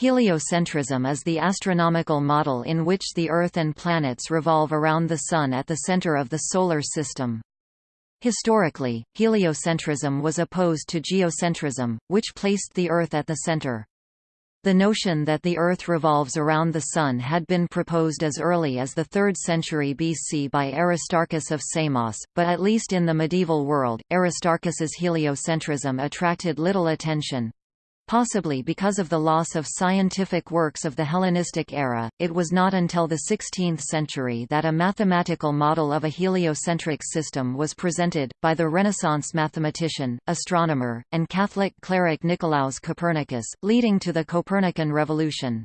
Heliocentrism is the astronomical model in which the Earth and planets revolve around the Sun at the center of the Solar System. Historically, heliocentrism was opposed to geocentrism, which placed the Earth at the center. The notion that the Earth revolves around the Sun had been proposed as early as the 3rd century BC by Aristarchus of Samos, but at least in the medieval world, Aristarchus's heliocentrism attracted little attention. Possibly because of the loss of scientific works of the Hellenistic era, it was not until the 16th century that a mathematical model of a heliocentric system was presented, by the Renaissance mathematician, astronomer, and Catholic cleric Nicolaus Copernicus, leading to the Copernican revolution.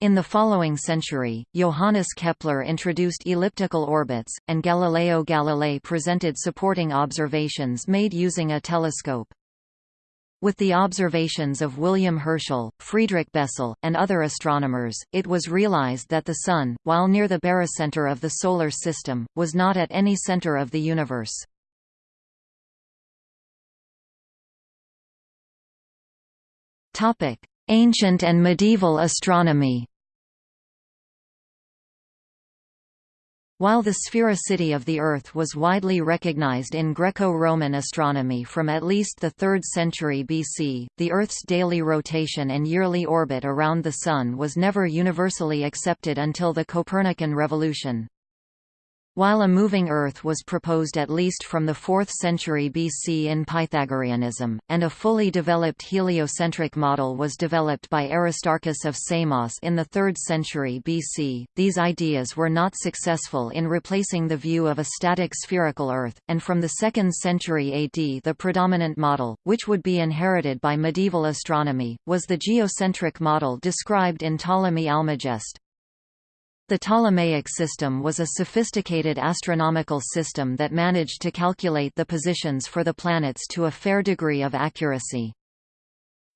In the following century, Johannes Kepler introduced elliptical orbits, and Galileo Galilei presented supporting observations made using a telescope. With the observations of William Herschel, Friedrich Bessel, and other astronomers, it was realized that the Sun, while near the barycenter of the Solar System, was not at any center of the universe. Ancient and medieval astronomy While the sphericity of the Earth was widely recognized in Greco-Roman astronomy from at least the 3rd century BC, the Earth's daily rotation and yearly orbit around the Sun was never universally accepted until the Copernican revolution. While a moving Earth was proposed at least from the 4th century BC in Pythagoreanism, and a fully developed heliocentric model was developed by Aristarchus of Samos in the 3rd century BC, these ideas were not successful in replacing the view of a static spherical Earth, and from the 2nd century AD the predominant model, which would be inherited by medieval astronomy, was the geocentric model described in Ptolemy Almagest. The Ptolemaic system was a sophisticated astronomical system that managed to calculate the positions for the planets to a fair degree of accuracy.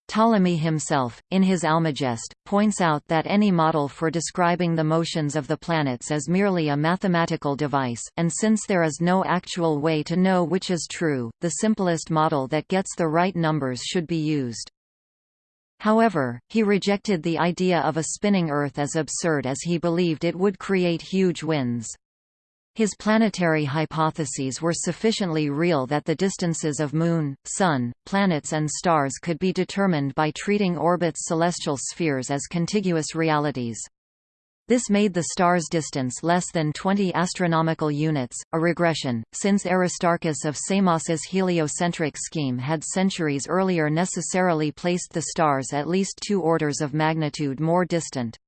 Ptolemy himself, in his Almagest, points out that any model for describing the motions of the planets is merely a mathematical device, and since there is no actual way to know which is true, the simplest model that gets the right numbers should be used. However, he rejected the idea of a spinning Earth as absurd as he believed it would create huge winds. His planetary hypotheses were sufficiently real that the distances of Moon, Sun, planets and stars could be determined by treating orbits celestial spheres as contiguous realities. This made the star's distance less than 20 astronomical units, a regression, since Aristarchus of Samos's heliocentric scheme had centuries earlier necessarily placed the stars at least two orders of magnitude more distant.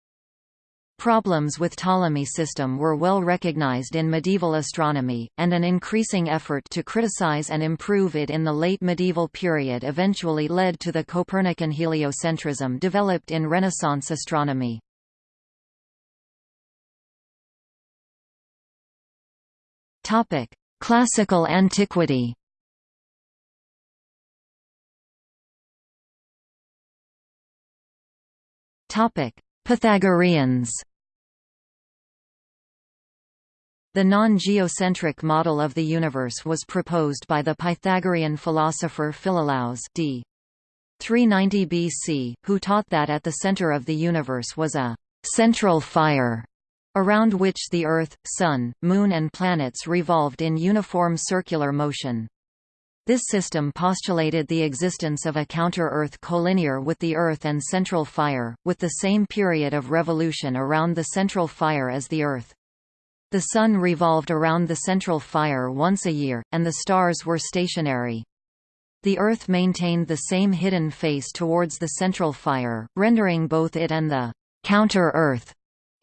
Problems with Ptolemy system were well recognized in medieval astronomy, and an increasing effort to criticize and improve it in the late medieval period eventually led to the Copernican heliocentrism developed in Renaissance astronomy. Topic: Classical antiquity. Topic: Pythagoreans. The non-geocentric model of the universe was proposed by the Pythagorean philosopher Philolaus d. 390 BC, who taught that at the center of the universe was a central fire around which the Earth, Sun, Moon and planets revolved in uniform circular motion. This system postulated the existence of a counter-Earth collinear with the Earth and central fire, with the same period of revolution around the central fire as the Earth. The Sun revolved around the central fire once a year, and the stars were stationary. The Earth maintained the same hidden face towards the central fire, rendering both it and the counter-Earth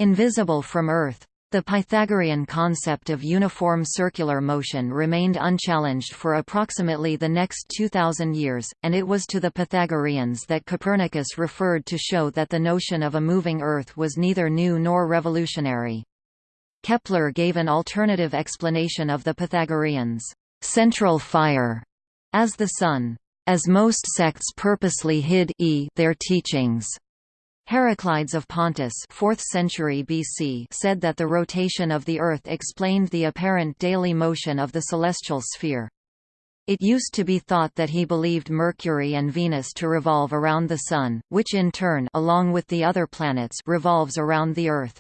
Invisible from Earth. The Pythagorean concept of uniform circular motion remained unchallenged for approximately the next 2,000 years, and it was to the Pythagoreans that Copernicus referred to show that the notion of a moving Earth was neither new nor revolutionary. Kepler gave an alternative explanation of the Pythagoreans' central fire as the Sun, as most sects purposely hid e their teachings. Heraclides of Pontus 4th century BC said that the rotation of the Earth explained the apparent daily motion of the celestial sphere. It used to be thought that he believed Mercury and Venus to revolve around the Sun, which in turn along with the other planets revolves around the Earth.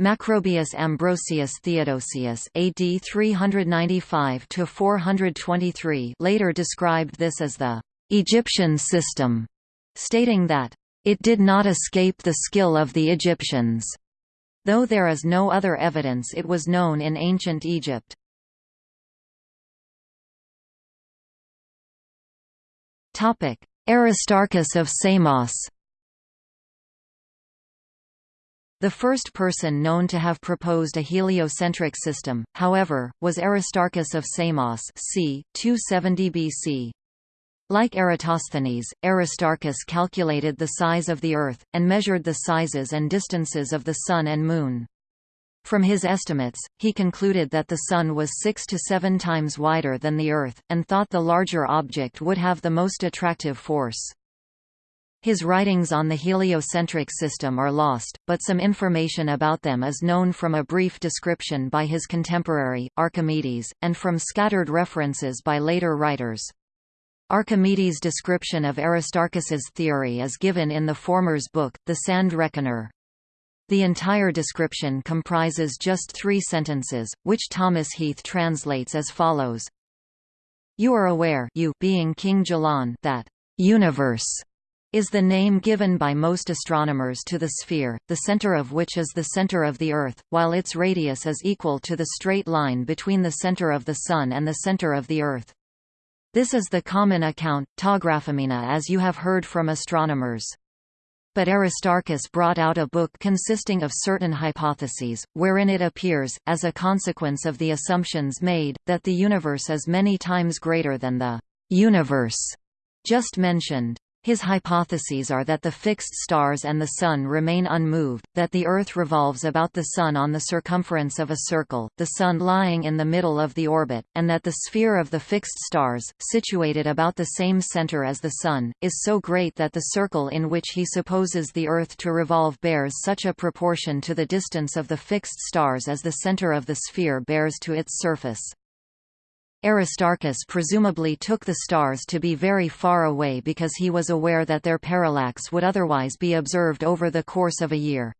Macrobius Ambrosius Theodosius AD 395 later described this as the Egyptian system, stating that it did not escape the skill of the Egyptians, though there is no other evidence it was known in ancient Egypt. Aristarchus of Samos The first person known to have proposed a heliocentric system, however, was Aristarchus of Samos c. 270 BC. Like Eratosthenes, Aristarchus calculated the size of the Earth, and measured the sizes and distances of the Sun and Moon. From his estimates, he concluded that the Sun was six to seven times wider than the Earth, and thought the larger object would have the most attractive force. His writings on the heliocentric system are lost, but some information about them is known from a brief description by his contemporary, Archimedes, and from scattered references by later writers. Archimedes' description of Aristarchus's theory is given in the former's book, The Sand Reckoner. The entire description comprises just three sentences, which Thomas Heath translates as follows. You are aware you being King Gelon that universe is the name given by most astronomers to the sphere, the center of which is the center of the Earth, while its radius is equal to the straight line between the center of the Sun and the center of the Earth. This is the common account, ta graphemena as you have heard from astronomers. But Aristarchus brought out a book consisting of certain hypotheses, wherein it appears, as a consequence of the assumptions made, that the universe is many times greater than the universe just mentioned. His hypotheses are that the fixed stars and the Sun remain unmoved, that the Earth revolves about the Sun on the circumference of a circle, the Sun lying in the middle of the orbit, and that the sphere of the fixed stars, situated about the same center as the Sun, is so great that the circle in which he supposes the Earth to revolve bears such a proportion to the distance of the fixed stars as the center of the sphere bears to its surface. Aristarchus presumably took the stars to be very far away because he was aware that their parallax would otherwise be observed over the course of a year.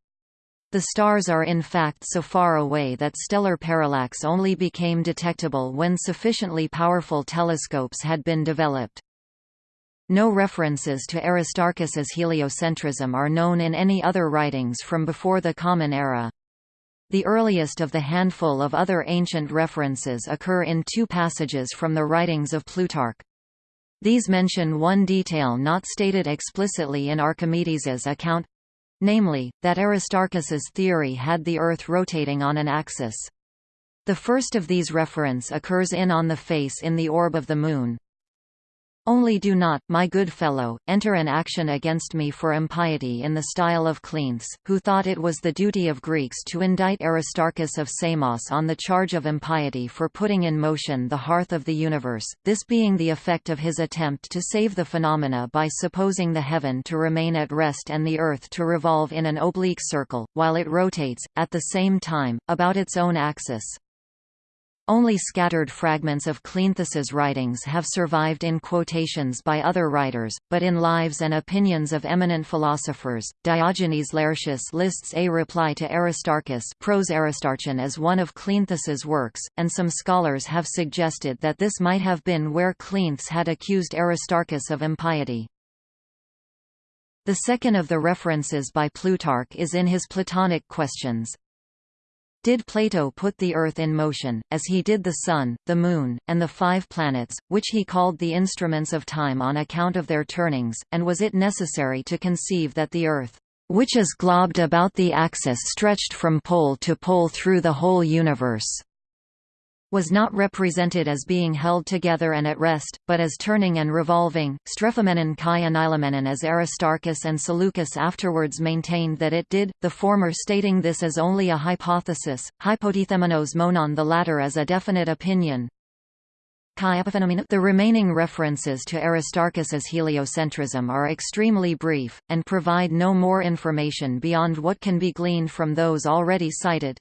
The stars are in fact so far away that stellar parallax only became detectable when sufficiently powerful telescopes had been developed. No references to Aristarchus's heliocentrism are known in any other writings from before the Common Era. The earliest of the handful of other ancient references occur in two passages from the writings of Plutarch. These mention one detail not stated explicitly in Archimedes's account namely, that Aristarchus's theory had the Earth rotating on an axis. The first of these reference occurs in On the Face in the Orb of the Moon, only do not, my good fellow, enter an action against me for impiety in the style of Cleanthes, who thought it was the duty of Greeks to indict Aristarchus of Samos on the charge of impiety for putting in motion the hearth of the universe, this being the effect of his attempt to save the phenomena by supposing the heaven to remain at rest and the earth to revolve in an oblique circle, while it rotates, at the same time, about its own axis. Only scattered fragments of Cleanthes's writings have survived in quotations by other writers, but in Lives and Opinions of Eminent Philosophers, Diogenes Laertius lists a reply to Aristarchus Pros Aristarchon as one of Cleanthes's works, and some scholars have suggested that this might have been where Cleanthes had accused Aristarchus of impiety. The second of the references by Plutarch is in his Platonic Questions, did Plato put the Earth in motion, as he did the Sun, the Moon, and the five planets, which he called the instruments of time on account of their turnings, and was it necessary to conceive that the Earth, which is globed about the axis stretched from pole to pole through the whole universe, was not represented as being held together and at rest, but as turning and revolving. Strephomenon kai anilomenon as Aristarchus and Seleucus afterwards maintained that it did, the former stating this as only a hypothesis, hypothethemenos monon the latter as a definite opinion. The remaining references to Aristarchus's heliocentrism are extremely brief, and provide no more information beyond what can be gleaned from those already cited.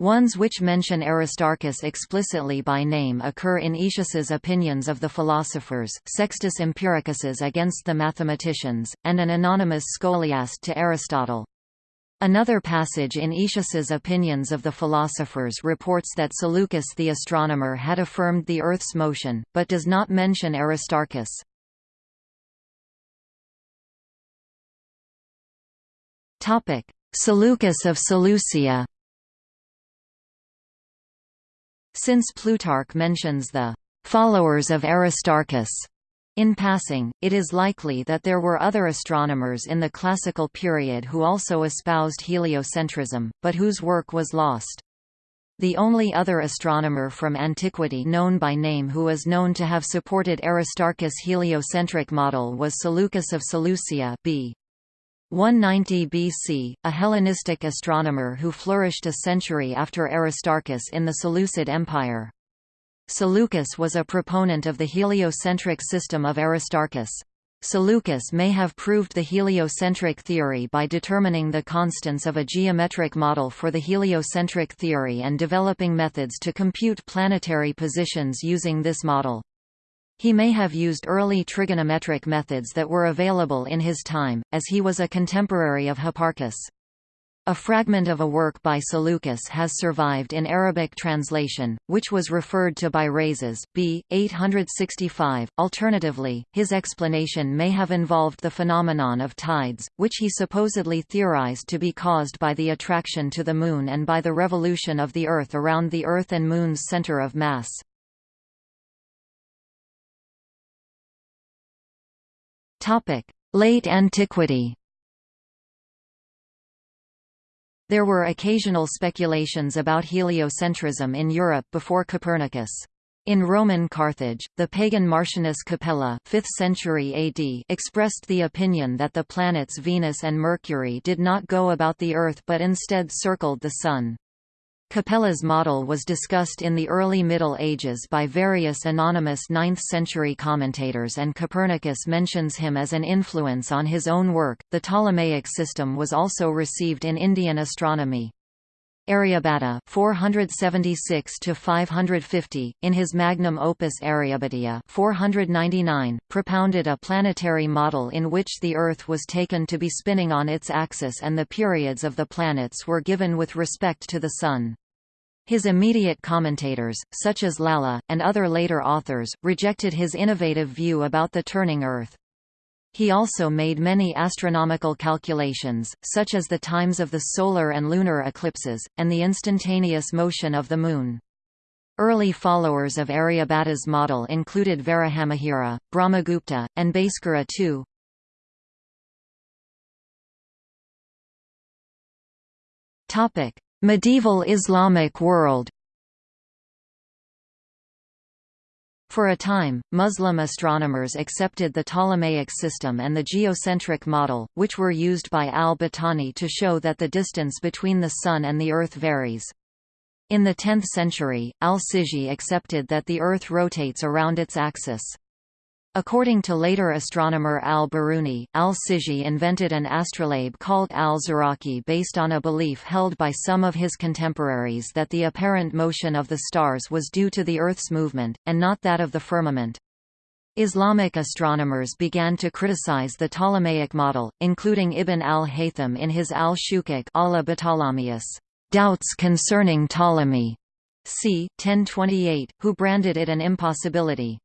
Ones which mention Aristarchus explicitly by name occur in Aetius's Opinions of the Philosophers, Sextus Empiricus's Against the Mathematicians, and an anonymous scholiast to Aristotle. Another passage in Aetius's Opinions of the Philosophers reports that Seleucus the astronomer had affirmed the Earth's motion, but does not mention Aristarchus. Seleucus of Seleucia Since Plutarch mentions the followers of Aristarchus in passing, it is likely that there were other astronomers in the classical period who also espoused heliocentrism, but whose work was lost. The only other astronomer from antiquity known by name who is known to have supported Aristarchus' heliocentric model was Seleucus of Seleucia b. 190 BC, a Hellenistic astronomer who flourished a century after Aristarchus in the Seleucid Empire. Seleucus was a proponent of the heliocentric system of Aristarchus. Seleucus may have proved the heliocentric theory by determining the constants of a geometric model for the heliocentric theory and developing methods to compute planetary positions using this model. He may have used early trigonometric methods that were available in his time, as he was a contemporary of Hipparchus. A fragment of a work by Seleucus has survived in Arabic translation, which was referred to by Rhazes, b. 865. Alternatively, his explanation may have involved the phenomenon of tides, which he supposedly theorized to be caused by the attraction to the Moon and by the revolution of the Earth around the Earth and Moon's center of mass. Late antiquity There were occasional speculations about heliocentrism in Europe before Copernicus. In Roman Carthage, the pagan Martianus Capella 5th century AD expressed the opinion that the planets Venus and Mercury did not go about the Earth but instead circled the Sun. Capella's model was discussed in the early Middle Ages by various anonymous 9th-century commentators and Copernicus mentions him as an influence on his own work. The Ptolemaic system was also received in Indian astronomy. Aryabhata 476 to 550 in his magnum opus Aryabhatiya 499 propounded a planetary model in which the earth was taken to be spinning on its axis and the periods of the planets were given with respect to the sun. His immediate commentators, such as Lalla, and other later authors, rejected his innovative view about the turning Earth. He also made many astronomical calculations, such as the times of the solar and lunar eclipses, and the instantaneous motion of the Moon. Early followers of Aryabhata's model included Varahamihira, Brahmagupta, and Bhaskara II. Medieval Islamic world For a time, Muslim astronomers accepted the Ptolemaic system and the geocentric model, which were used by al-Battani to show that the distance between the Sun and the Earth varies. In the 10th century, al-Sijzi accepted that the Earth rotates around its axis. According to later astronomer al-Biruni, al-Sijzi invented an astrolabe called al-Zuraki based on a belief held by some of his contemporaries that the apparent motion of the stars was due to the Earth's movement, and not that of the firmament. Islamic astronomers began to criticize the Ptolemaic model, including Ibn al-Haytham in his al-Shukuk Doubts concerning Ptolemy, c. 1028, who branded it an impossibility.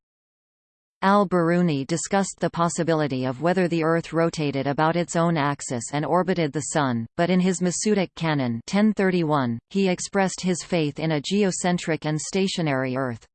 Al-Biruni discussed the possibility of whether the Earth rotated about its own axis and orbited the Sun, but in his Masudic Canon 1031, he expressed his faith in a geocentric and stationary Earth.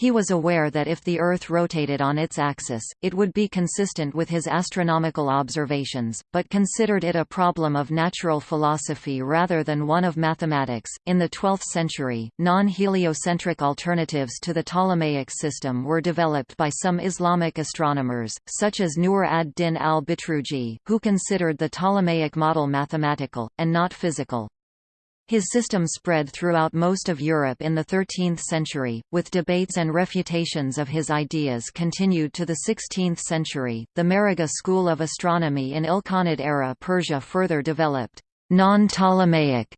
He was aware that if the Earth rotated on its axis, it would be consistent with his astronomical observations, but considered it a problem of natural philosophy rather than one of mathematics. In the 12th century, non heliocentric alternatives to the Ptolemaic system were developed by some Islamic astronomers, such as Nur ad Din al Bitruji, who considered the Ptolemaic model mathematical, and not physical. His system spread throughout most of Europe in the 13th century, with debates and refutations of his ideas continued to the 16th century. The Maragha school of astronomy in Ilkhanid era Persia further developed non-Ptolemaic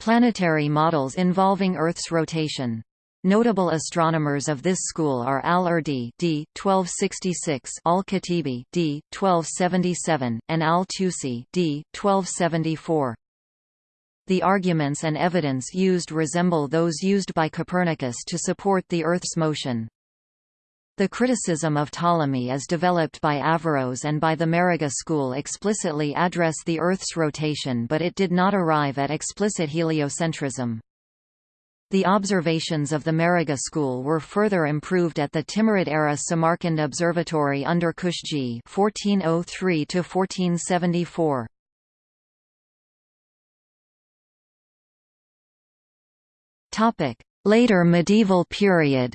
Planetary models involving Earth's rotation. Notable astronomers of this school are Al-Urdi d. 1266, Al-Khatibī d. 1277, and Al-Tusi d. 1274. The arguments and evidence used resemble those used by Copernicus to support the Earth's motion. The criticism of Ptolemy as developed by Averroes and by the Maragha school explicitly address the Earth's rotation but it did not arrive at explicit heliocentrism. The observations of the Maragha school were further improved at the Timurid-era Samarkand Observatory under Kushji 1403 1474. Topic: Later medieval period.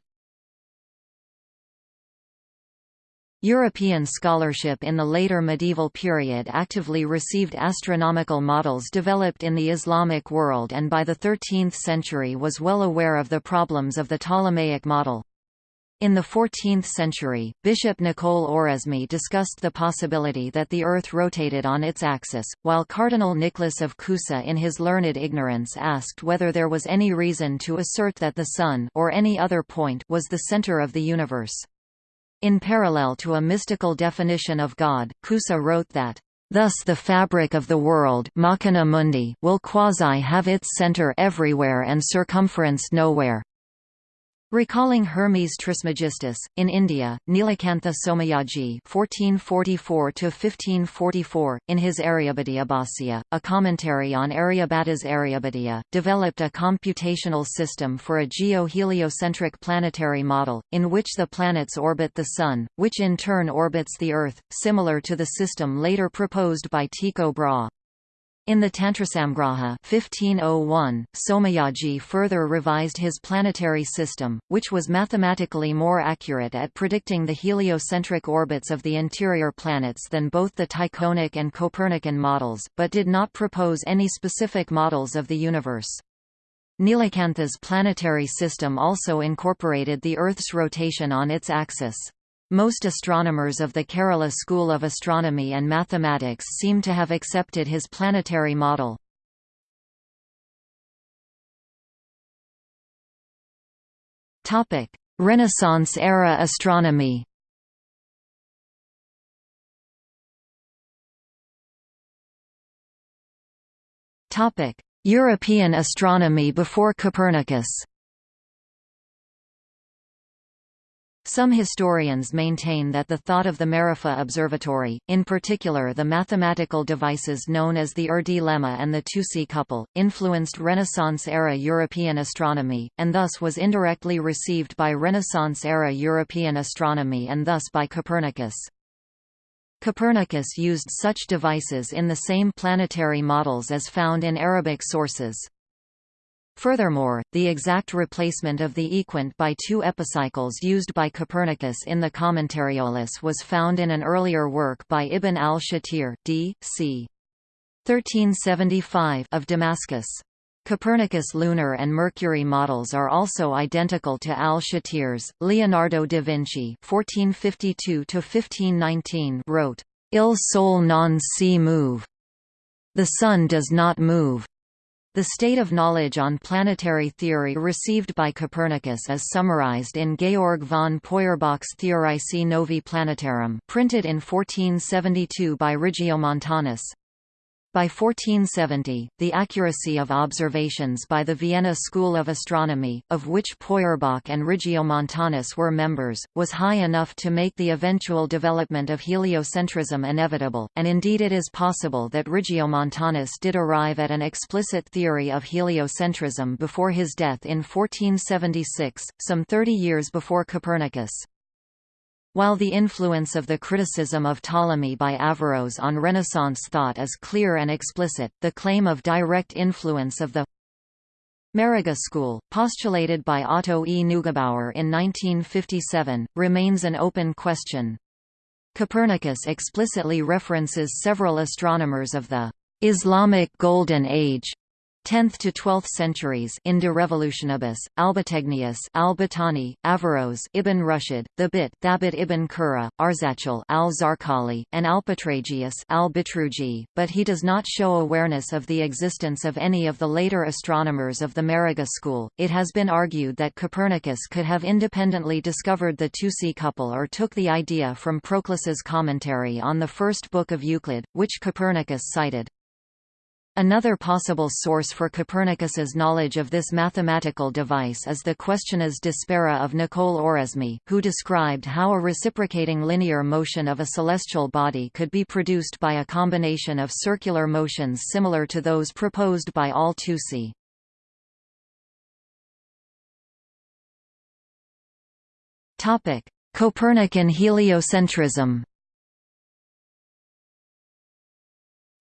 European scholarship in the later medieval period actively received astronomical models developed in the Islamic world and by the 13th century was well aware of the problems of the Ptolemaic model. In the 14th century, Bishop Nicole Oresme discussed the possibility that the Earth rotated on its axis, while Cardinal Nicholas of Cusa in his learned ignorance asked whether there was any reason to assert that the Sun or any other point was the center of the universe. In parallel to a mystical definition of God, Cusa wrote that, Thus the fabric of the world mundi will quasi have its center everywhere and circumference nowhere. Recalling Hermes Trismegistus, in India, Nilakantha Somayaji (1444–1544), in his Aryabhatiya a commentary on Aryabhata's Aryabhatiya, developed a computational system for a geo-heliocentric planetary model, in which the planets orbit the Sun, which in turn orbits the Earth, similar to the system later proposed by Tycho Brahe. In the Tantrasamgraha 1501, Somayaji further revised his planetary system, which was mathematically more accurate at predicting the heliocentric orbits of the interior planets than both the Tychonic and Copernican models, but did not propose any specific models of the universe. Nilakantha's planetary system also incorporated the Earth's rotation on its axis. Most astronomers of the Kerala School of Astronomy and Mathematics seem to have accepted his planetary model. Renaissance-era astronomy European astronomy before Copernicus Some historians maintain that the thought of the Maragha Observatory, in particular the mathematical devices known as the Urdi lemma and the Tusi couple, influenced Renaissance-era European astronomy, and thus was indirectly received by Renaissance-era European astronomy and thus by Copernicus. Copernicus used such devices in the same planetary models as found in Arabic sources. Furthermore, the exact replacement of the equant by two epicycles used by Copernicus in the Commentariolus was found in an earlier work by Ibn al-Shatir d. c. 1375 of Damascus. Copernicus' lunar and Mercury models are also identical to al-Shatir's. Leonardo da Vinci (1452–1519) wrote, "Il Sol non si move." The Sun does not move. The state of knowledge on planetary theory received by Copernicus is summarized in Georg von Peuerbach's Theoricae Novae Planetarum printed in 1472 by Regiomontanus. By 1470, the accuracy of observations by the Vienna School of Astronomy, of which Peuerbach and Regiomontanus were members, was high enough to make the eventual development of heliocentrism inevitable, and indeed it is possible that Regiomontanus did arrive at an explicit theory of heliocentrism before his death in 1476, some 30 years before Copernicus. While the influence of the criticism of Ptolemy by Averroes on Renaissance thought is clear and explicit, the claim of direct influence of the Maragha school, postulated by Otto E. Neugebauer in 1957, remains an open question. Copernicus explicitly references several astronomers of the Islamic Golden Age 10th to 12th centuries in De Revolutionibus, Albategnius al-Battani, Averroes Ibn Rushd, Thebit Thabit ibn Qurra, Arzachel al-Zarqali, and Alpetragius, al-Bitruji, but he does not show awareness of the existence of any of the later astronomers of the Maragha school. It has been argued that Copernicus could have independently discovered the Tusi couple or took the idea from Proclus's commentary on the first book of Euclid, which Copernicus cited. Another possible source for Copernicus's knowledge of this mathematical device is the Questiones De Spera of Nicole Oresme, who described how a reciprocating linear motion of a celestial body could be produced by a combination of circular motions similar to those proposed by Al-Tusi. Copernican heliocentrism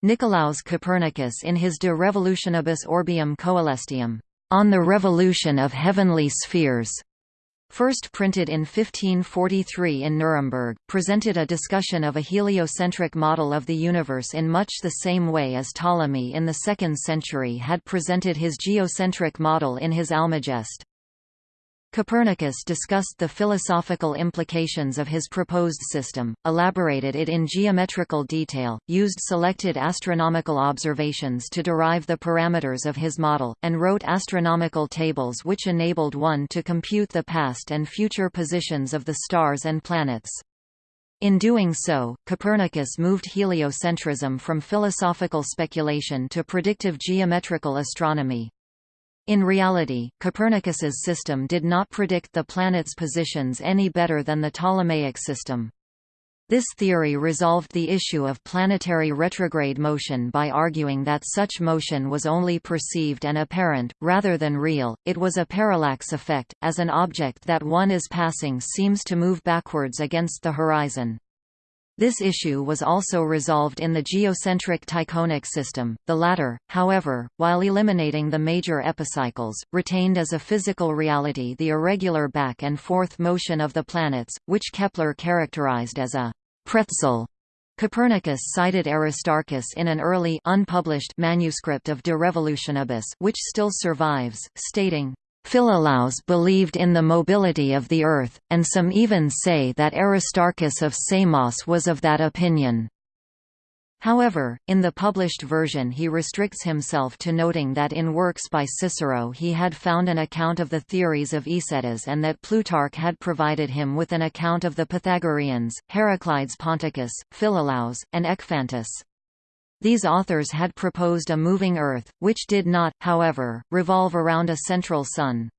Nicolaus Copernicus in his De Revolutionibus Orbium Coelestium, On the Revolution of Heavenly Spheres, first printed in 1543 in Nuremberg, presented a discussion of a heliocentric model of the universe in much the same way as Ptolemy in the 2nd century had presented his geocentric model in his Almagest. Copernicus discussed the philosophical implications of his proposed system, elaborated it in geometrical detail, used selected astronomical observations to derive the parameters of his model, and wrote astronomical tables which enabled one to compute the past and future positions of the stars and planets. In doing so, Copernicus moved heliocentrism from philosophical speculation to predictive geometrical astronomy. In reality, Copernicus's system did not predict the planets' positions any better than the Ptolemaic system. This theory resolved the issue of planetary retrograde motion by arguing that such motion was only perceived and apparent, rather than real. It was a parallax effect, as an object that one is passing seems to move backwards against the horizon. This issue was also resolved in the geocentric Tychonic system. The latter, however, while eliminating the major epicycles, retained as a physical reality the irregular back and forth motion of the planets, which Kepler characterized as a pretzel. Copernicus cited Aristarchus in an early unpublished manuscript of De Revolutionibus which still survives, stating, Philolaus believed in the mobility of the Earth, and some even say that Aristarchus of Samos was of that opinion. However, in the published version he restricts himself to noting that in works by Cicero he had found an account of the theories of Eusetes and that Plutarch had provided him with an account of the Pythagoreans, Heraclides Ponticus, Philolaus, and Ekphantus. These authors had proposed a moving Earth, which did not, however, revolve around a central sun.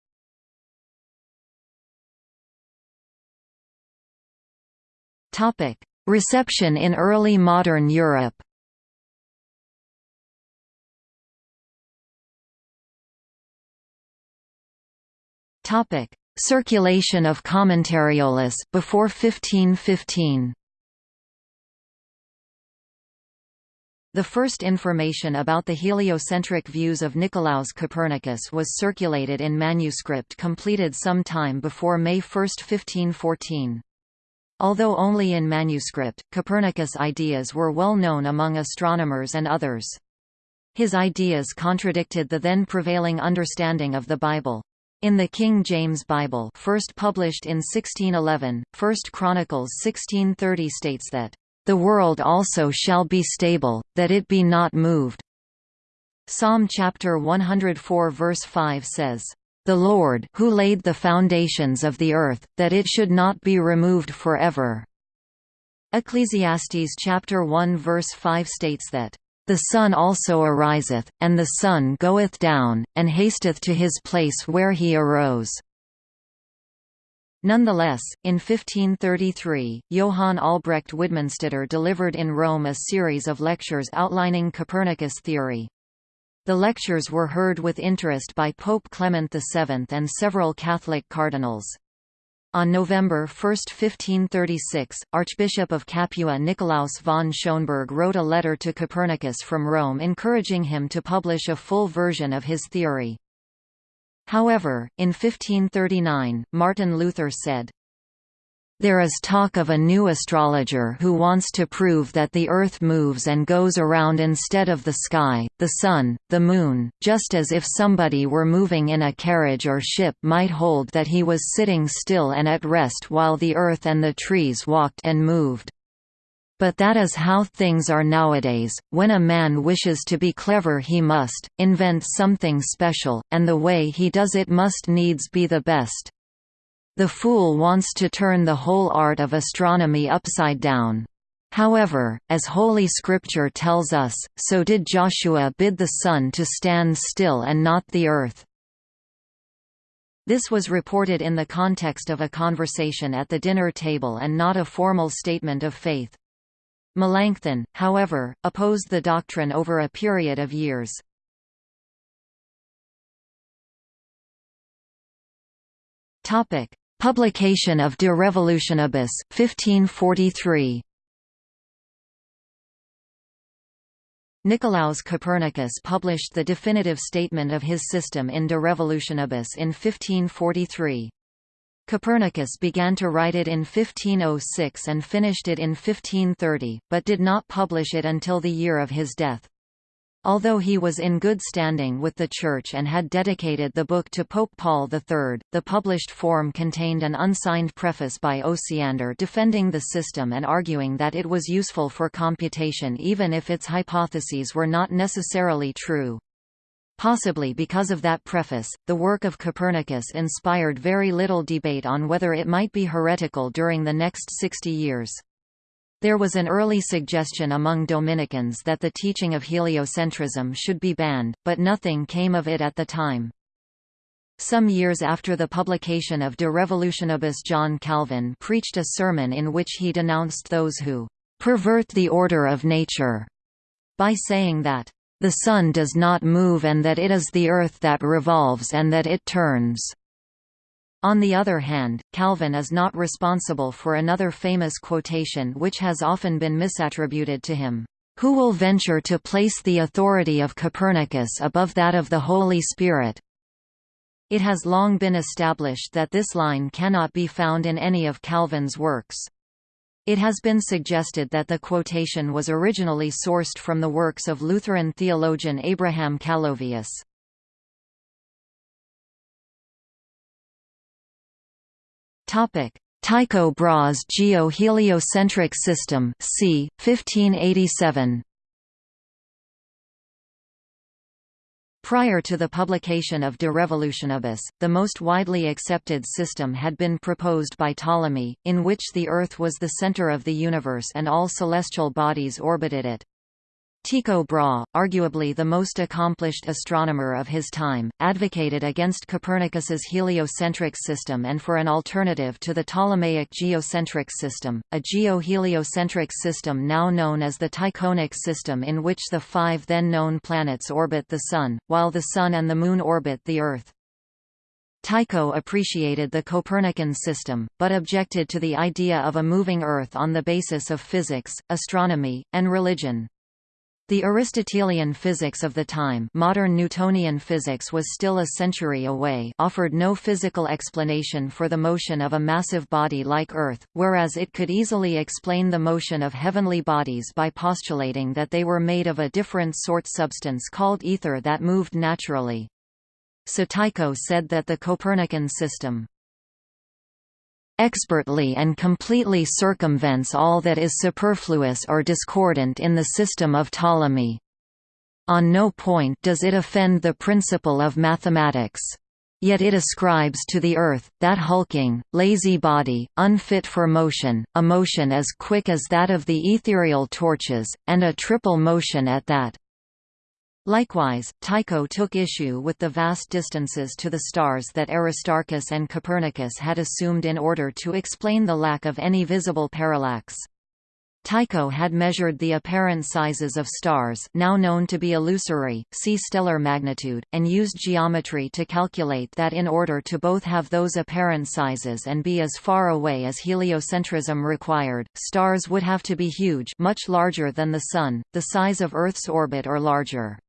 Reception in early modern Europe Circulation of Commentariolus before 1515 The first information about the heliocentric views of Nicolaus Copernicus was circulated in manuscript completed some time before May 1, 1514. Although only in manuscript, Copernicus' ideas were well known among astronomers and others. His ideas contradicted the then prevailing understanding of the Bible. In the King James Bible first published in 1611, First Chronicles 1630 states that the world also shall be stable, that it be not moved." Psalm chapter 104 verse 5 says, "...the Lord who laid the foundations of the earth, that it should not be removed forever." Ecclesiastes chapter 1 verse 5 states that, "...the sun also ariseth, and the sun goeth down, and hasteth to his place where he arose." Nonetheless, in 1533, Johann Albrecht Widmanstätter delivered in Rome a series of lectures outlining Copernicus' theory. The lectures were heard with interest by Pope Clement VII and several Catholic cardinals. On November 1, 1536, Archbishop of Capua Nicolaus von Schönberg wrote a letter to Copernicus from Rome encouraging him to publish a full version of his theory. However, in 1539, Martin Luther said, There is talk of a new astrologer who wants to prove that the Earth moves and goes around instead of the sky, the Sun, the Moon, just as if somebody were moving in a carriage or ship might hold that he was sitting still and at rest while the Earth and the trees walked and moved. But that is how things are nowadays, when a man wishes to be clever he must, invent something special, and the way he does it must needs be the best. The fool wants to turn the whole art of astronomy upside down. However, as Holy Scripture tells us, so did Joshua bid the sun to stand still and not the earth. This was reported in the context of a conversation at the dinner table and not a formal statement of faith. Melanchthon, however, opposed the doctrine over a period of years. Topic: Publication of De Revolutionibus, 1543 Nicolaus Copernicus published the definitive statement of his system in De Revolutionibus in 1543. Copernicus began to write it in 1506 and finished it in 1530, but did not publish it until the year of his death. Although he was in good standing with the Church and had dedicated the book to Pope Paul III, the published form contained an unsigned preface by Osiander defending the system and arguing that it was useful for computation even if its hypotheses were not necessarily true. Possibly because of that preface, the work of Copernicus inspired very little debate on whether it might be heretical during the next sixty years. There was an early suggestion among Dominicans that the teaching of heliocentrism should be banned, but nothing came of it at the time. Some years after the publication of De Revolutionibus John Calvin preached a sermon in which he denounced those who «pervert the order of nature» by saying that the sun does not move and that it is the earth that revolves and that it turns. On the other hand, Calvin is not responsible for another famous quotation which has often been misattributed to him. Who will venture to place the authority of Copernicus above that of the Holy Spirit? It has long been established that this line cannot be found in any of Calvin's works. It has been suggested that the quotation was originally sourced from the works of Lutheran theologian Abraham Calovius. Tycho Brahe's geo-heliocentric system c. 1587. Prior to the publication of De Revolutionibus, the most widely accepted system had been proposed by Ptolemy, in which the Earth was the center of the universe and all celestial bodies orbited it. Tycho Brahe, arguably the most accomplished astronomer of his time, advocated against Copernicus's heliocentric system and for an alternative to the Ptolemaic geocentric system, a geo-heliocentric system now known as the Tychonic system in which the five then known planets orbit the Sun, while the Sun and the Moon orbit the Earth. Tycho appreciated the Copernican system, but objected to the idea of a moving Earth on the basis of physics, astronomy, and religion. The Aristotelian physics of the time modern Newtonian physics was still a century away offered no physical explanation for the motion of a massive body like Earth, whereas it could easily explain the motion of heavenly bodies by postulating that they were made of a different sort substance called ether that moved naturally. So Tycho said that the Copernican system expertly and completely circumvents all that is superfluous or discordant in the system of Ptolemy. On no point does it offend the principle of mathematics. Yet it ascribes to the earth, that hulking, lazy body, unfit for motion, a motion as quick as that of the ethereal torches, and a triple motion at that. Likewise, Tycho took issue with the vast distances to the stars that Aristarchus and Copernicus had assumed in order to explain the lack of any visible parallax. Tycho had measured the apparent sizes of stars now known to be illusory, see stellar magnitude, and used geometry to calculate that in order to both have those apparent sizes and be as far away as heliocentrism required, stars would have to be huge much larger than the Sun, the size of Earth's orbit or larger.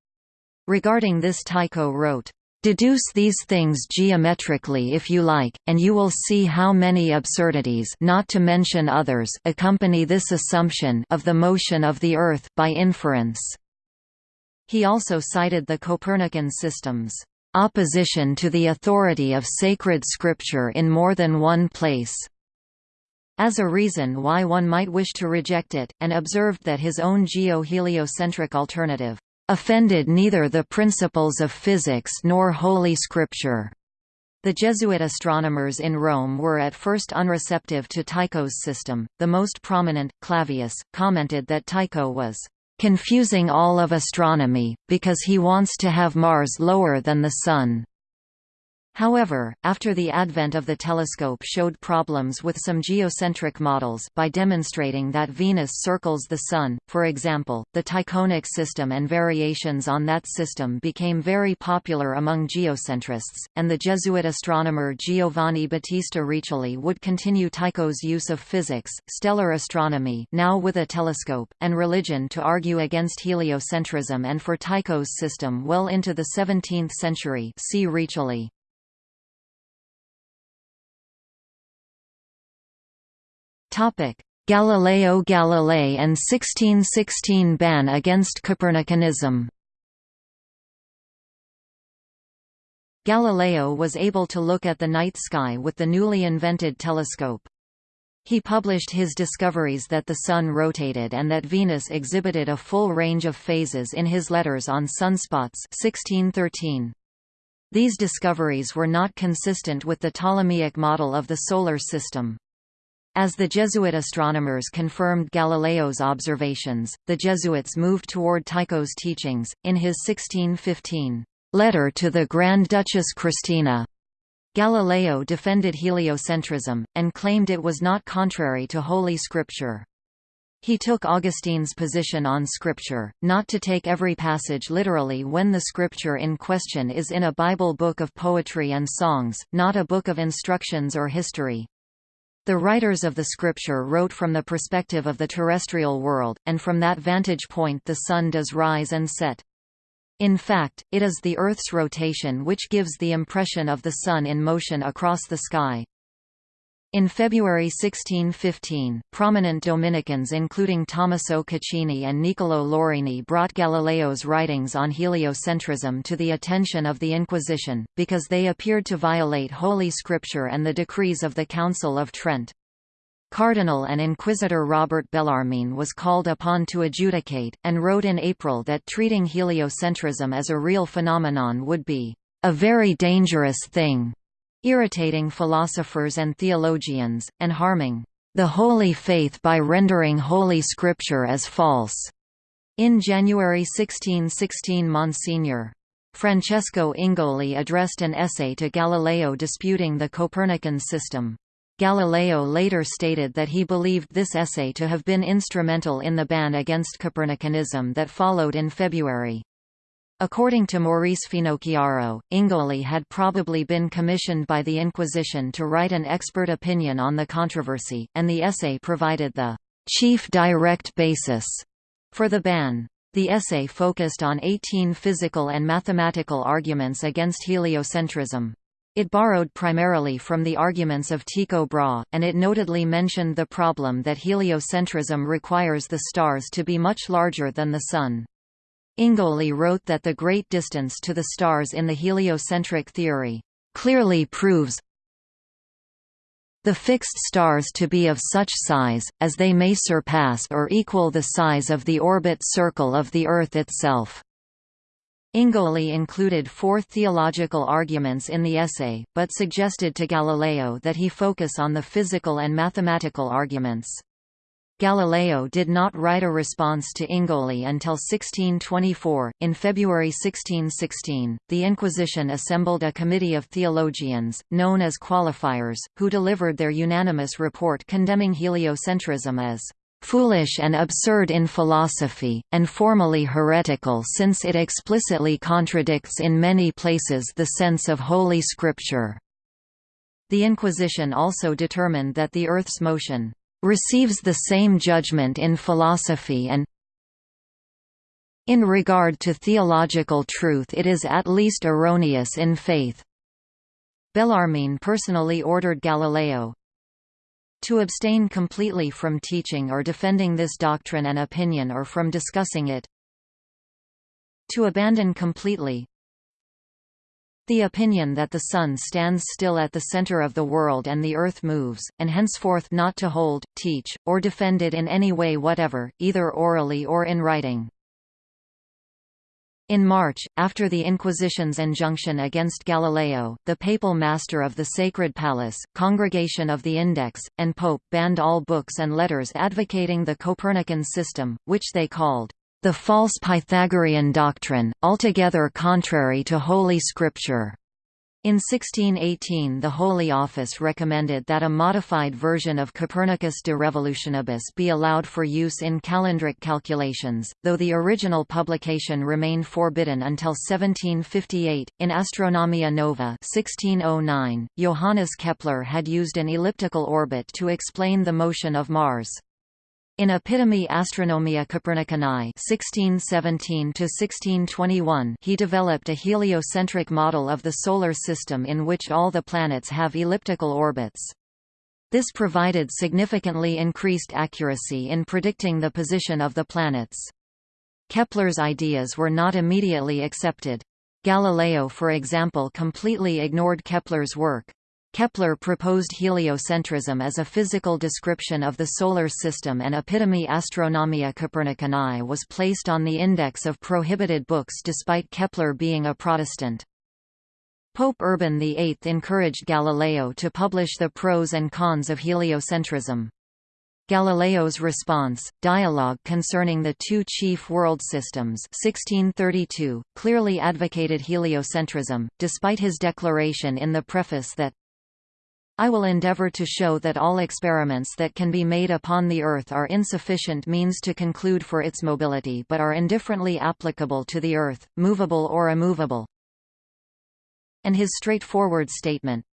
Regarding this Tycho wrote, Deduce these things geometrically if you like, and you will see how many absurdities not to mention others accompany this assumption of the motion of the Earth by inference. He also cited the Copernican system's opposition to the authority of sacred scripture in more than one place as a reason why one might wish to reject it, and observed that his own geo-heliocentric alternative offended neither the principles of physics nor Holy Scripture. The Jesuit astronomers in Rome were at first unreceptive to Tycho's system. The most prominent, Clavius, commented that Tycho was confusing all of astronomy, because he wants to have Mars lower than the Sun. However, after the advent of the telescope showed problems with some geocentric models by demonstrating that Venus circles the Sun, for example, the Tychonic system and variations on that system became very popular among geocentrists, and the Jesuit astronomer Giovanni Battista Riccioli would continue Tycho's use of physics, stellar astronomy now with a telescope, and religion to argue against heliocentrism and for Tycho's system well into the 17th century see Riccioli. Galileo Galilei and 1616 ban against Copernicanism Galileo was able to look at the night sky with the newly invented telescope. He published his discoveries that the Sun rotated and that Venus exhibited a full range of phases in his letters on sunspots 1613. These discoveries were not consistent with the Ptolemaic model of the Solar System. As the Jesuit astronomers confirmed Galileo's observations, the Jesuits moved toward Tycho's teachings. In his 1615 letter to the Grand Duchess Christina, Galileo defended heliocentrism, and claimed it was not contrary to Holy Scripture. He took Augustine's position on Scripture, not to take every passage literally when the Scripture in question is in a Bible book of poetry and songs, not a book of instructions or history. The writers of the scripture wrote from the perspective of the terrestrial world, and from that vantage point the sun does rise and set. In fact, it is the Earth's rotation which gives the impression of the sun in motion across the sky. In February 1615, prominent Dominicans including Tommaso Caccini and Niccolò Lorini brought Galileo's writings on heliocentrism to the attention of the Inquisition, because they appeared to violate Holy Scripture and the decrees of the Council of Trent. Cardinal and Inquisitor Robert Bellarmine was called upon to adjudicate, and wrote in April that treating heliocentrism as a real phenomenon would be a very dangerous thing irritating philosophers and theologians, and harming the holy faith by rendering Holy Scripture as false. In January 1616 Monsignor. Francesco Ingoli addressed an essay to Galileo disputing the Copernican system. Galileo later stated that he believed this essay to have been instrumental in the ban against Copernicanism that followed in February. According to Maurice Finocchiaro, Ingoli had probably been commissioned by the Inquisition to write an expert opinion on the controversy, and the essay provided the chief direct basis for the ban. The essay focused on 18 physical and mathematical arguments against heliocentrism. It borrowed primarily from the arguments of Tycho Brahe, and it notedly mentioned the problem that heliocentrism requires the stars to be much larger than the Sun. Ingoli wrote that the great distance to the stars in the heliocentric theory clearly proves the fixed stars to be of such size, as they may surpass or equal the size of the orbit circle of the Earth itself. Ingoli included four theological arguments in the essay, but suggested to Galileo that he focus on the physical and mathematical arguments. Galileo did not write a response to Ingoli until 1624. In February 1616, the Inquisition assembled a committee of theologians, known as qualifiers, who delivered their unanimous report condemning heliocentrism as foolish and absurd in philosophy, and formally heretical since it explicitly contradicts in many places the sense of Holy Scripture. The Inquisition also determined that the Earth's motion receives the same judgment in philosophy and In regard to theological truth it is at least erroneous in faith. Bellarmine personally ordered Galileo to abstain completely from teaching or defending this doctrine and opinion or from discussing it to abandon completely the opinion that the Sun stands still at the center of the world and the Earth moves, and henceforth not to hold, teach, or defend it in any way whatever, either orally or in writing. In March, after the Inquisition's injunction against Galileo, the papal master of the Sacred Palace, Congregation of the Index, and Pope banned all books and letters advocating the Copernican system, which they called the false Pythagorean doctrine, altogether contrary to Holy Scripture. In 1618 the Holy Office recommended that a modified version of Copernicus de Revolutionibus be allowed for use in calendric calculations, though the original publication remained forbidden until 1758. In Astronomia Nova 1609, Johannes Kepler had used an elliptical orbit to explain the motion of Mars. In Epitome Astronomia Copernicanae (1617–1621), he developed a heliocentric model of the Solar System in which all the planets have elliptical orbits. This provided significantly increased accuracy in predicting the position of the planets. Kepler's ideas were not immediately accepted. Galileo for example completely ignored Kepler's work. Kepler proposed heliocentrism as a physical description of the Solar System and Epitome Astronomia Copernicanae was placed on the index of prohibited books despite Kepler being a Protestant. Pope Urban VIII encouraged Galileo to publish the pros and cons of heliocentrism. Galileo's response, Dialogue concerning the two chief world systems 1632, clearly advocated heliocentrism, despite his declaration in the preface that I will endeavor to show that all experiments that can be made upon the Earth are insufficient means to conclude for its mobility but are indifferently applicable to the Earth, movable or immovable. And his straightforward statement,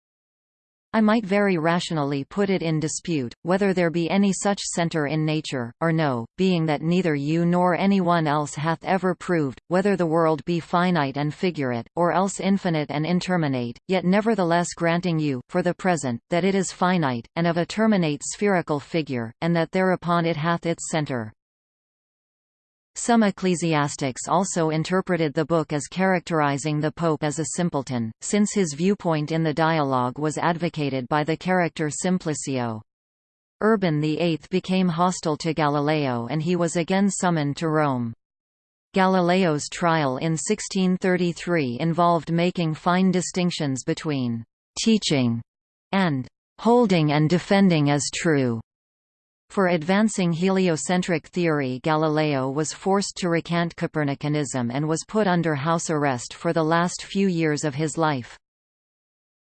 I might very rationally put it in dispute, whether there be any such centre in nature, or no, being that neither you nor any one else hath ever proved, whether the world be finite and figurate, or else infinite and interminate, yet nevertheless granting you, for the present, that it is finite, and of a terminate spherical figure, and that thereupon it hath its centre. Some ecclesiastics also interpreted the book as characterizing the pope as a simpleton, since his viewpoint in the dialogue was advocated by the character Simplicio. Urban VIII became hostile to Galileo and he was again summoned to Rome. Galileo's trial in 1633 involved making fine distinctions between «teaching» and «holding and defending as true» For advancing heliocentric theory Galileo was forced to recant Copernicanism and was put under house arrest for the last few years of his life.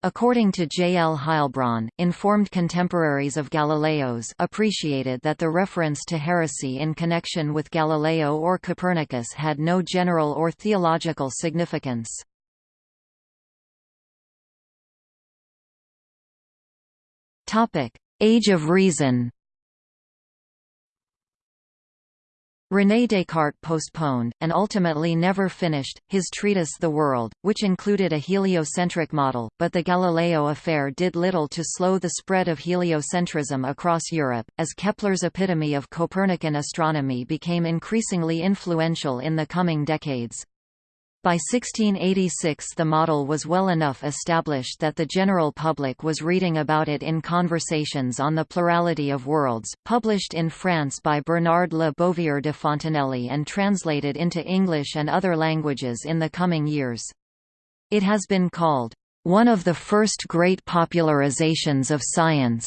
According to J. L. Heilbron, informed contemporaries of Galileo's appreciated that the reference to heresy in connection with Galileo or Copernicus had no general or theological significance. Age of Reason René Descartes postponed, and ultimately never finished, his treatise The World, which included a heliocentric model, but the Galileo affair did little to slow the spread of heliocentrism across Europe, as Kepler's epitome of Copernican astronomy became increasingly influential in the coming decades. By 1686 the model was well enough established that the general public was reading about it in Conversations on the Plurality of Worlds, published in France by Bernard Le Bovier de Fontenelle and translated into English and other languages in the coming years. It has been called, "...one of the first great popularizations of science."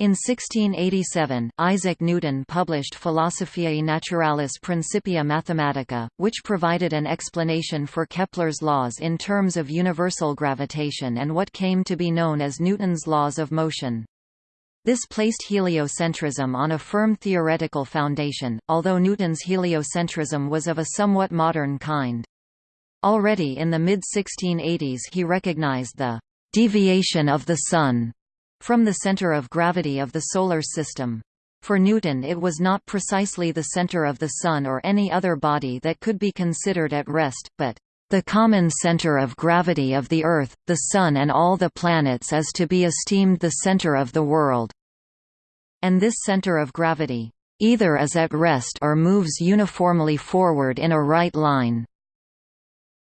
In 1687, Isaac Newton published Philosophiae Naturalis Principia Mathematica, which provided an explanation for Kepler's laws in terms of universal gravitation and what came to be known as Newton's laws of motion. This placed heliocentrism on a firm theoretical foundation, although Newton's heliocentrism was of a somewhat modern kind. Already in the mid-1680s he recognized the «deviation of the Sun» from the center of gravity of the Solar System. For Newton it was not precisely the center of the Sun or any other body that could be considered at rest, but the common center of gravity of the Earth, the Sun and all the planets is to be esteemed the center of the world. And this center of gravity, either is at rest or moves uniformly forward in a right line.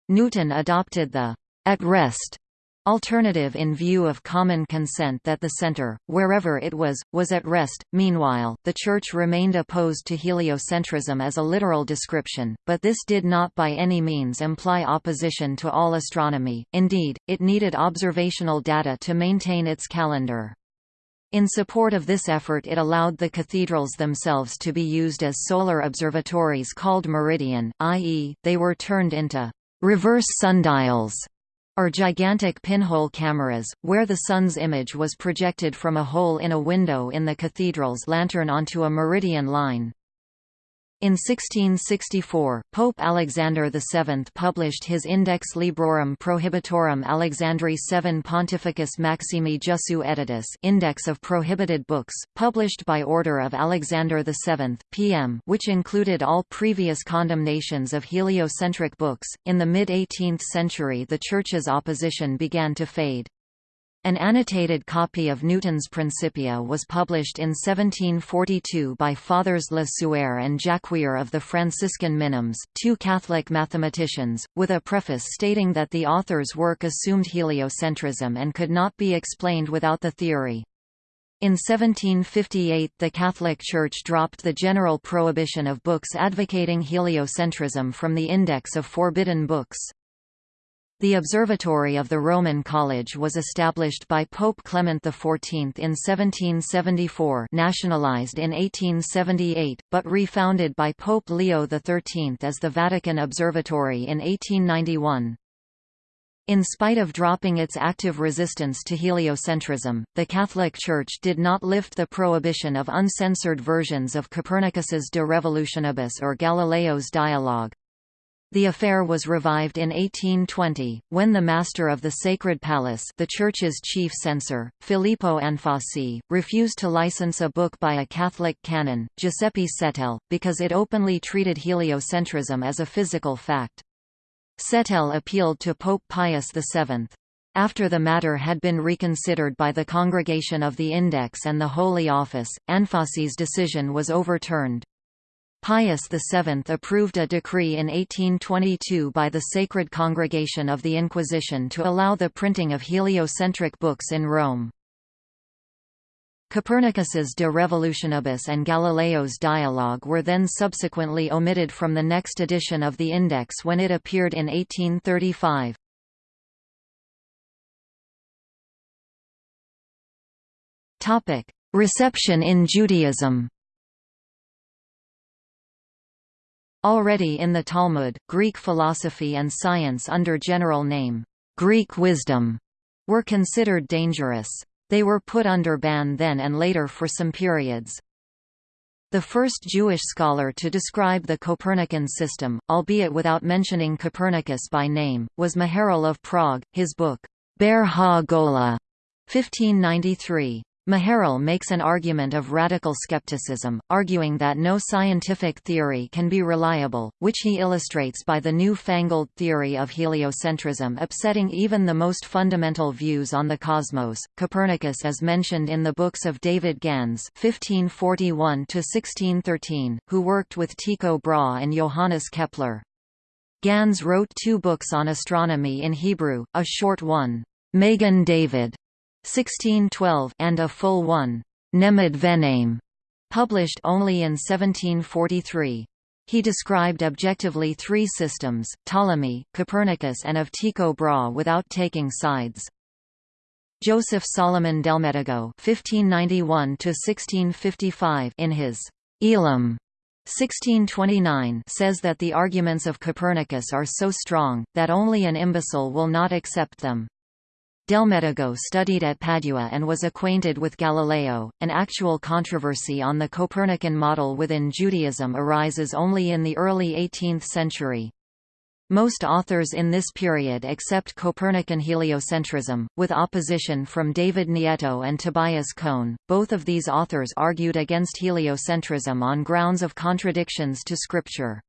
Newton adopted the at rest alternative in view of common consent that the center, wherever it was, was at rest. Meanwhile, the Church remained opposed to heliocentrism as a literal description, but this did not by any means imply opposition to all astronomy, indeed, it needed observational data to maintain its calendar. In support of this effort it allowed the cathedrals themselves to be used as solar observatories called meridian, i.e., they were turned into reverse sundials or gigantic pinhole cameras, where the sun's image was projected from a hole in a window in the cathedral's lantern onto a meridian line. In 1664, Pope Alexander VII published his Index Librorum Prohibitorum Alexandri VII Pontificus Maximi Jussu Editus Index of Prohibited Books, published by order of Alexander VII, PM which included all previous condemnations of heliocentric books. In the mid-18th century the Church's opposition began to fade. An annotated copy of Newton's Principia was published in 1742 by Fathers Le Sueur and Jacquier of the Franciscan Minims, two Catholic mathematicians, with a preface stating that the author's work assumed heliocentrism and could not be explained without the theory. In 1758 the Catholic Church dropped the general prohibition of books advocating heliocentrism from the Index of Forbidden Books. The Observatory of the Roman College was established by Pope Clement XIV in 1774 nationalized in 1878, but refounded by Pope Leo XIII as the Vatican Observatory in 1891. In spite of dropping its active resistance to heliocentrism, the Catholic Church did not lift the prohibition of uncensored versions of Copernicus's De Revolutionibus or Galileo's Dialogue. The affair was revived in 1820, when the master of the Sacred Palace the church's chief censor, Filippo Anfossi, refused to license a book by a Catholic canon, Giuseppe Settele, because it openly treated heliocentrism as a physical fact. Settele appealed to Pope Pius VII. After the matter had been reconsidered by the Congregation of the Index and the Holy Office, Anfossi's decision was overturned. Pius VII approved a decree in 1822 by the Sacred Congregation of the Inquisition to allow the printing of heliocentric books in Rome. Copernicus's De Revolutionibus and Galileo's Dialogue were then subsequently omitted from the next edition of the Index when it appeared in 1835. Reception in Judaism Already in the Talmud, Greek philosophy and science under general name, Greek wisdom, were considered dangerous. They were put under ban then and later for some periods. The first Jewish scholar to describe the Copernican system, albeit without mentioning Copernicus by name, was Maharal of Prague, his book, Ber ha-Gola, 1593. Maharal makes an argument of radical skepticism, arguing that no scientific theory can be reliable, which he illustrates by the new-fangled theory of heliocentrism upsetting even the most fundamental views on the cosmos. Copernicus is mentioned in the books of David Gans (1541–1613), who worked with Tycho Brahe and Johannes Kepler. Gans wrote two books on astronomy in Hebrew, a short one, Magen David, 1612 and a full one, Nemad Venaim, published only in 1743. He described objectively three systems, Ptolemy, Copernicus and of Tycho Brahe without taking sides. Joseph Solomon Delmedigo (1591–1655) in his Elim 1629 says that the arguments of Copernicus are so strong, that only an imbecile will not accept them. Delmedigo studied at Padua and was acquainted with Galileo. An actual controversy on the Copernican model within Judaism arises only in the early 18th century. Most authors in this period accept Copernican heliocentrism, with opposition from David Nieto and Tobias Cohn. Both of these authors argued against heliocentrism on grounds of contradictions to scripture.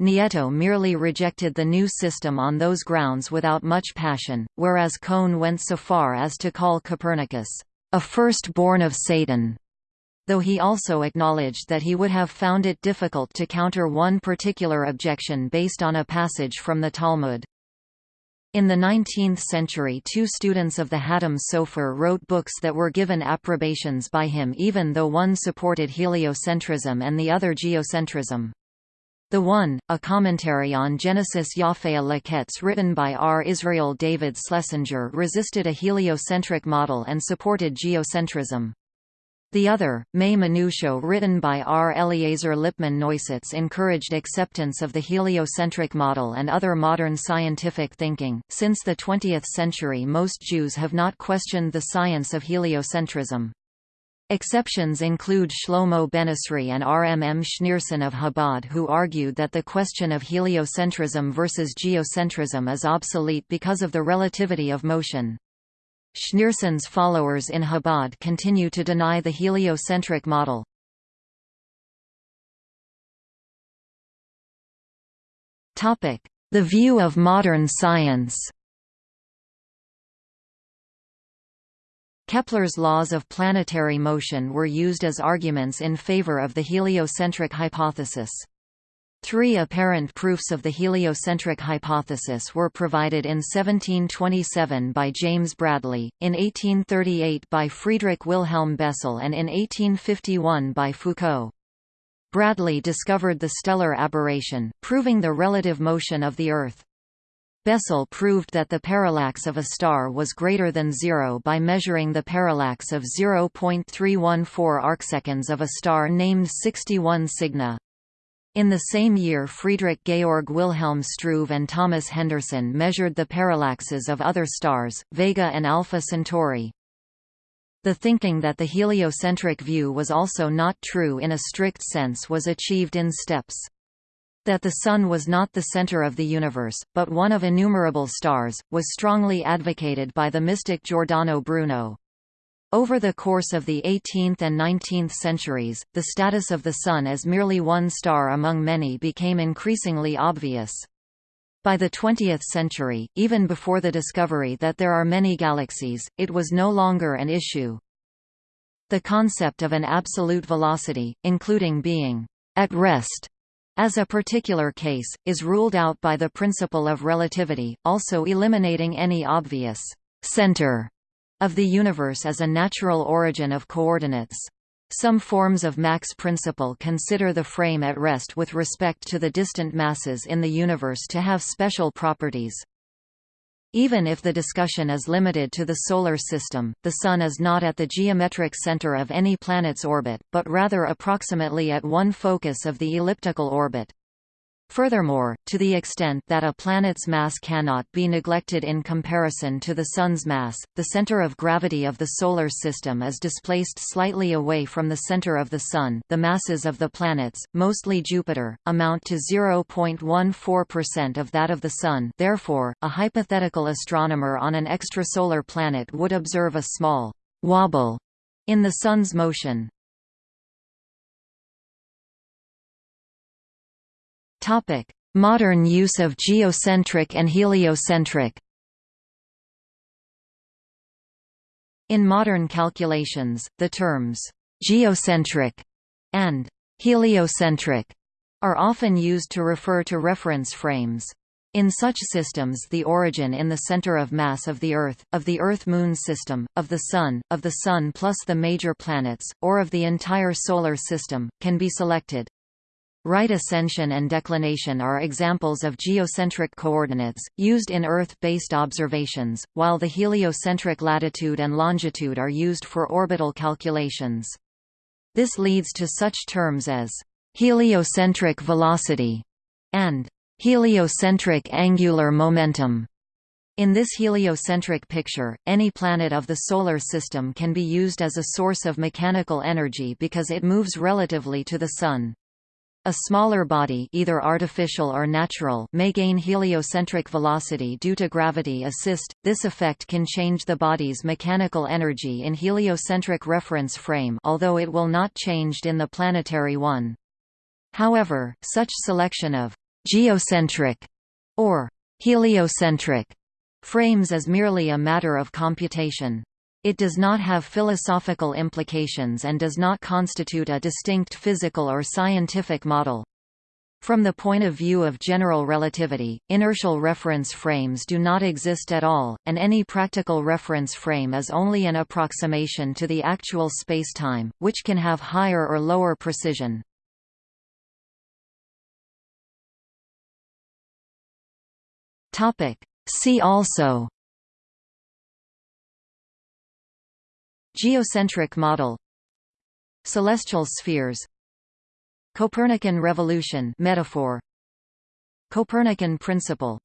Nieto merely rejected the new system on those grounds without much passion, whereas Cohn went so far as to call Copernicus, a first-born of Satan though he also acknowledged that he would have found it difficult to counter one particular objection based on a passage from the Talmud. In the 19th century two students of the Hatam Sofer wrote books that were given approbations by him even though one supported heliocentrism and the other geocentrism. The one, a commentary on Genesis Yafea Laketz written by R. Israel David Schlesinger resisted a heliocentric model and supported geocentrism. The other, Me Manutio written by R. Eliezer Lipman Neusetz encouraged acceptance of the heliocentric model and other modern scientific thinking. Since the 20th century most Jews have not questioned the science of heliocentrism. Exceptions include Shlomo Benizri and R. M. M. Schneerson of Chabad who argued that the question of heliocentrism versus geocentrism is obsolete because of the relativity of motion. Schneerson's followers in Chabad continue to deny the heliocentric model. The view of modern science Kepler's laws of planetary motion were used as arguments in favor of the heliocentric hypothesis. Three apparent proofs of the heliocentric hypothesis were provided in 1727 by James Bradley, in 1838 by Friedrich Wilhelm Bessel and in 1851 by Foucault. Bradley discovered the stellar aberration, proving the relative motion of the Earth. Bessel proved that the parallax of a star was greater than zero by measuring the parallax of 0.314 arcseconds of a star named 61 Cygni. In the same year Friedrich Georg Wilhelm Struve and Thomas Henderson measured the parallaxes of other stars, Vega and Alpha Centauri. The thinking that the heliocentric view was also not true in a strict sense was achieved in steps. That the Sun was not the center of the universe, but one of innumerable stars, was strongly advocated by the mystic Giordano Bruno. Over the course of the 18th and 19th centuries, the status of the Sun as merely one star among many became increasingly obvious. By the 20th century, even before the discovery that there are many galaxies, it was no longer an issue. The concept of an absolute velocity, including being at rest as a particular case, is ruled out by the principle of relativity, also eliminating any obvious center of the universe as a natural origin of coordinates. Some forms of Mach's principle consider the frame at rest with respect to the distant masses in the universe to have special properties. Even if the discussion is limited to the Solar System, the Sun is not at the geometric center of any planet's orbit, but rather approximately at one focus of the elliptical orbit. Furthermore, to the extent that a planet's mass cannot be neglected in comparison to the Sun's mass, the center of gravity of the Solar System is displaced slightly away from the center of the Sun the masses of the planets, mostly Jupiter, amount to 0.14% of that of the Sun therefore, a hypothetical astronomer on an extrasolar planet would observe a small «wobble» in the Sun's motion. Topic: Modern use of geocentric and heliocentric. In modern calculations, the terms geocentric and heliocentric are often used to refer to reference frames. In such systems the origin in the center of mass of the Earth, of the Earth-Moon system, of the Sun, of the Sun plus the major planets, or of the entire Solar System, can be selected. Right ascension and declination are examples of geocentric coordinates, used in Earth-based observations, while the heliocentric latitude and longitude are used for orbital calculations. This leads to such terms as heliocentric velocity and heliocentric angular momentum. In this heliocentric picture, any planet of the Solar System can be used as a source of mechanical energy because it moves relatively to the Sun. A smaller body either artificial or natural may gain heliocentric velocity due to gravity assist. This effect can change the body's mechanical energy in heliocentric reference frame although it will not changed in the planetary one. However, such selection of geocentric or heliocentric frames is merely a matter of computation. It does not have philosophical implications and does not constitute a distinct physical or scientific model. From the point of view of general relativity, inertial reference frames do not exist at all, and any practical reference frame is only an approximation to the actual spacetime, which can have higher or lower precision. See also Geocentric model Celestial spheres Copernican revolution metaphor Copernican principle